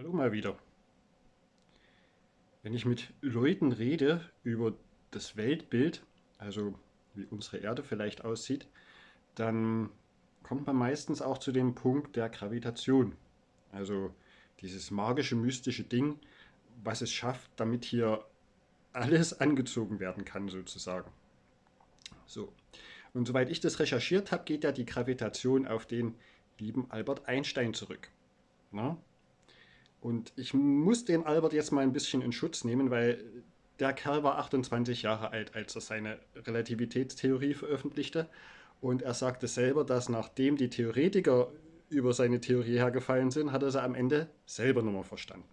Hallo mal wieder. Wenn ich mit Leuten rede über das Weltbild, also wie unsere Erde vielleicht aussieht, dann kommt man meistens auch zu dem Punkt der Gravitation. Also dieses magische, mystische Ding, was es schafft, damit hier alles angezogen werden kann sozusagen. So. Und soweit ich das recherchiert habe, geht ja die Gravitation auf den lieben Albert Einstein zurück. Na? Und ich muss den Albert jetzt mal ein bisschen in Schutz nehmen, weil der Kerl war 28 Jahre alt, als er seine Relativitätstheorie veröffentlichte. Und er sagte selber, dass nachdem die Theoretiker über seine Theorie hergefallen sind, hat er sie am Ende selber nochmal verstanden.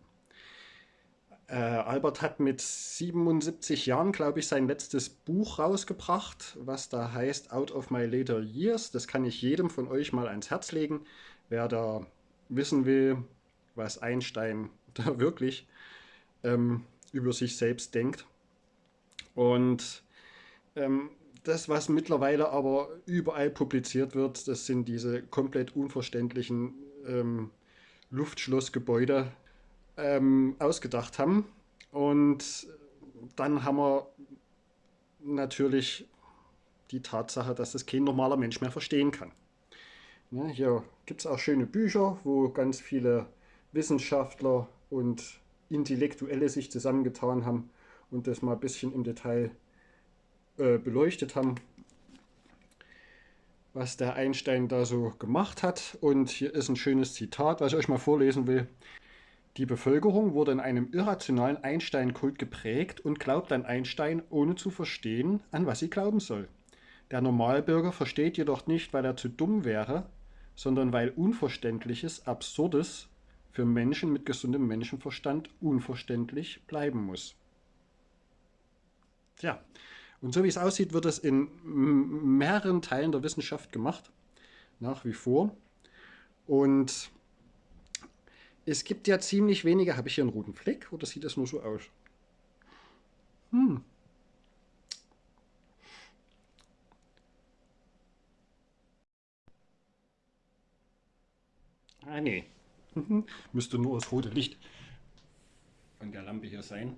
Äh, Albert hat mit 77 Jahren, glaube ich, sein letztes Buch rausgebracht, was da heißt Out of My Later Years. Das kann ich jedem von euch mal ans Herz legen, wer da wissen will, was Einstein da wirklich ähm, über sich selbst denkt. Und ähm, das, was mittlerweile aber überall publiziert wird, das sind diese komplett unverständlichen ähm, Luftschlossgebäude ähm, ausgedacht haben. Und dann haben wir natürlich die Tatsache, dass das kein normaler Mensch mehr verstehen kann. Ja, hier gibt es auch schöne Bücher, wo ganz viele Wissenschaftler und Intellektuelle sich zusammengetan haben und das mal ein bisschen im Detail äh, beleuchtet haben, was der Einstein da so gemacht hat. Und hier ist ein schönes Zitat, was ich euch mal vorlesen will. Die Bevölkerung wurde in einem irrationalen Einstein-Kult geprägt und glaubt an Einstein, ohne zu verstehen, an was sie glauben soll. Der Normalbürger versteht jedoch nicht, weil er zu dumm wäre, sondern weil Unverständliches, Absurdes für Menschen mit gesundem Menschenverstand unverständlich bleiben muss. Tja, und so wie es aussieht, wird es in mehreren Teilen der Wissenschaft gemacht, nach wie vor. Und es gibt ja ziemlich wenige, habe ich hier einen roten Fleck oder sieht das nur so aus? Hm. Ah, nee. Mhm. Müsste nur das rote Licht von der Lampe hier sein.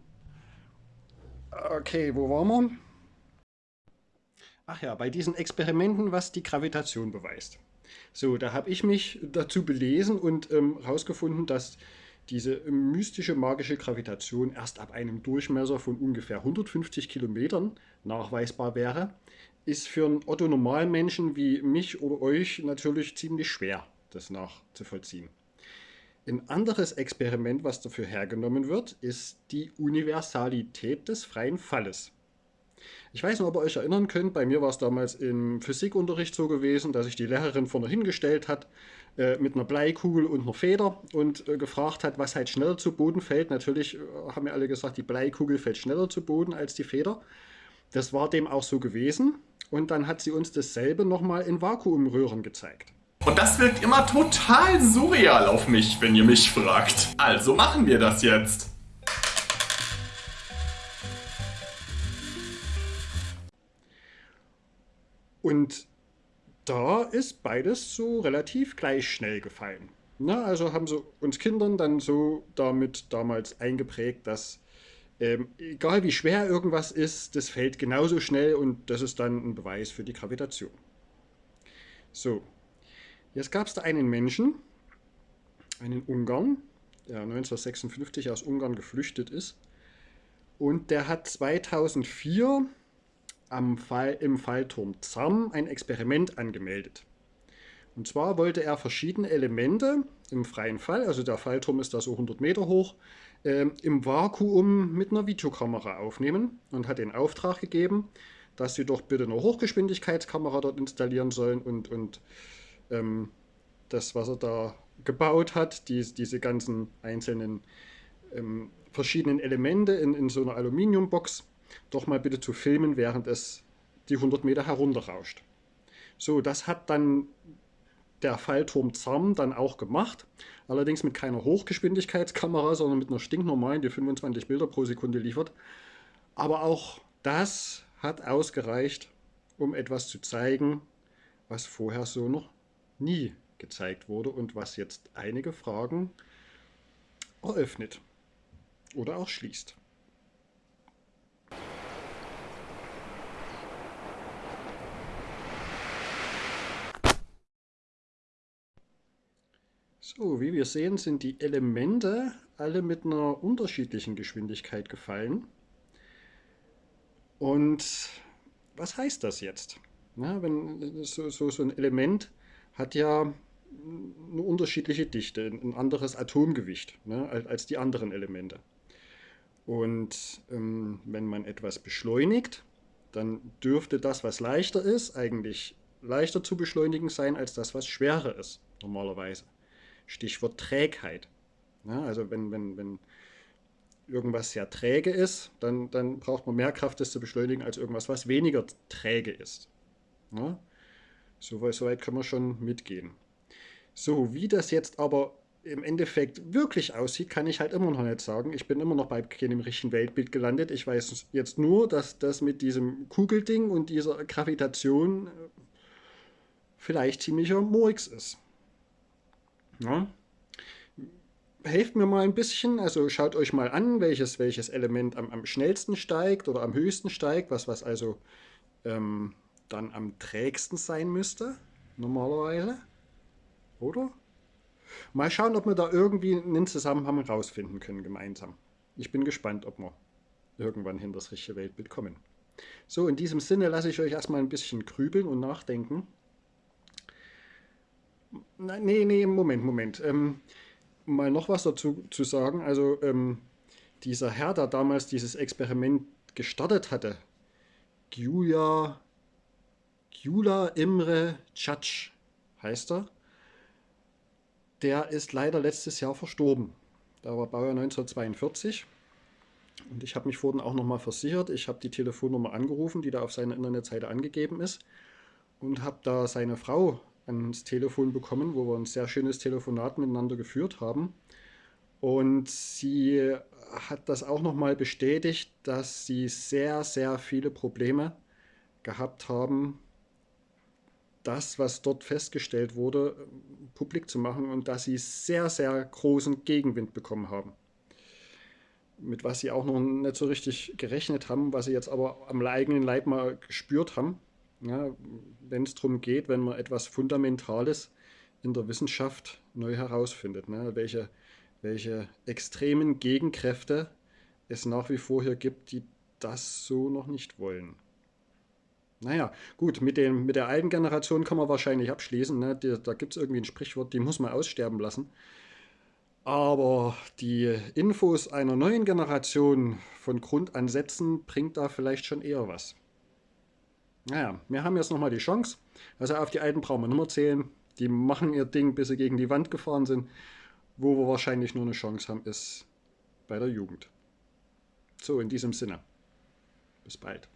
Okay, wo waren wir? Ach ja, bei diesen Experimenten, was die Gravitation beweist. So, da habe ich mich dazu belesen und herausgefunden, ähm, dass diese mystische magische Gravitation erst ab einem Durchmesser von ungefähr 150 Kilometern nachweisbar wäre, ist für einen Otto-Normalmenschen wie mich oder euch natürlich ziemlich schwer, das nachzuvollziehen. Ein anderes Experiment, was dafür hergenommen wird, ist die Universalität des freien Falles. Ich weiß nicht, ob ihr euch erinnern könnt, bei mir war es damals im Physikunterricht so gewesen, dass sich die Lehrerin vorne hingestellt hat äh, mit einer Bleikugel und einer Feder und äh, gefragt hat, was halt schneller zu Boden fällt. Natürlich äh, haben wir alle gesagt, die Bleikugel fällt schneller zu Boden als die Feder. Das war dem auch so gewesen und dann hat sie uns dasselbe nochmal in Vakuumröhren gezeigt. Und das wirkt immer total surreal auf mich, wenn ihr mich fragt. Also machen wir das jetzt. Und da ist beides so relativ gleich schnell gefallen. Na, also haben sie uns Kindern dann so damit damals eingeprägt, dass ähm, egal wie schwer irgendwas ist, das fällt genauso schnell und das ist dann ein Beweis für die Gravitation. So, Jetzt gab es da einen Menschen, einen Ungarn, der 1956 aus Ungarn geflüchtet ist. Und der hat 2004 am Fall, im Fallturm ZAM ein Experiment angemeldet. Und zwar wollte er verschiedene Elemente im freien Fall, also der Fallturm ist da so 100 Meter hoch, äh, im Vakuum mit einer Videokamera aufnehmen und hat den Auftrag gegeben, dass sie doch bitte eine Hochgeschwindigkeitskamera dort installieren sollen und, und ähm, das, was er da gebaut hat, die, diese ganzen einzelnen ähm, verschiedenen Elemente in, in so einer Aluminiumbox, doch mal bitte zu filmen, während es die 100 Meter herunterrauscht. So, das hat dann der Fallturm ZARM dann auch gemacht, allerdings mit keiner Hochgeschwindigkeitskamera, sondern mit einer stinknormalen, die 25 Bilder pro Sekunde liefert. Aber auch das hat ausgereicht, um etwas zu zeigen, was vorher so noch nie gezeigt wurde und was jetzt einige Fragen eröffnet oder auch schließt. So, wie wir sehen, sind die Elemente alle mit einer unterschiedlichen Geschwindigkeit gefallen. Und was heißt das jetzt? Na, wenn so, so, so ein Element hat ja eine unterschiedliche Dichte, ein anderes Atomgewicht ne, als die anderen Elemente. Und ähm, wenn man etwas beschleunigt, dann dürfte das, was leichter ist, eigentlich leichter zu beschleunigen sein als das, was schwerer ist, normalerweise. Stichwort Trägheit. Ja, also wenn, wenn, wenn irgendwas sehr träge ist, dann, dann braucht man mehr Kraft, das zu beschleunigen, als irgendwas, was weniger träge ist. Ja, so, so weit können wir schon mitgehen. So, wie das jetzt aber im Endeffekt wirklich aussieht, kann ich halt immer noch nicht sagen. Ich bin immer noch bei keinem richtigen Weltbild gelandet. Ich weiß jetzt nur, dass das mit diesem Kugelding und dieser Gravitation äh, vielleicht ziemlicher Murks ist. Ja. Helft mir mal ein bisschen, also schaut euch mal an, welches, welches Element am, am schnellsten steigt oder am höchsten steigt, was, was also ähm, dann am trägsten sein müsste, normalerweise. Oder? Mal schauen, ob wir da irgendwie einen Zusammenhang rausfinden können gemeinsam. Ich bin gespannt, ob wir irgendwann hin das richtige Weltbild kommen. So, in diesem Sinne lasse ich euch erstmal ein bisschen grübeln und nachdenken. Nee, nee, Moment, Moment. Ähm, mal noch was dazu zu sagen. Also ähm, dieser Herr, der damals dieses Experiment gestartet hatte, Gyula, Gyula Imre Cac heißt er, der ist leider letztes Jahr verstorben. Der war Baujahr 1942. Und ich habe mich vorhin auch nochmal versichert. Ich habe die Telefonnummer angerufen, die da auf seiner Internetseite angegeben ist. Und habe da seine Frau ans Telefon bekommen, wo wir ein sehr schönes Telefonat miteinander geführt haben. Und sie hat das auch nochmal bestätigt, dass sie sehr, sehr viele Probleme gehabt haben, das, was dort festgestellt wurde, publik zu machen und dass sie sehr, sehr großen Gegenwind bekommen haben. Mit was sie auch noch nicht so richtig gerechnet haben, was sie jetzt aber am eigenen Leib mal gespürt haben. Ja, wenn es darum geht, wenn man etwas Fundamentales in der Wissenschaft neu herausfindet, ne? welche, welche extremen Gegenkräfte es nach wie vor hier gibt, die das so noch nicht wollen. Naja, gut, mit, dem, mit der alten Generation kann man wahrscheinlich abschließen. Ne? Die, da gibt es irgendwie ein Sprichwort, die muss man aussterben lassen. Aber die Infos einer neuen Generation von Grundansätzen bringt da vielleicht schon eher was. Naja, wir haben jetzt nochmal die Chance. Also auf die Alten brauchen wir nicht mehr zählen. Die machen ihr Ding, bis sie gegen die Wand gefahren sind. Wo wir wahrscheinlich nur eine Chance haben, ist bei der Jugend. So, in diesem Sinne. Bis bald.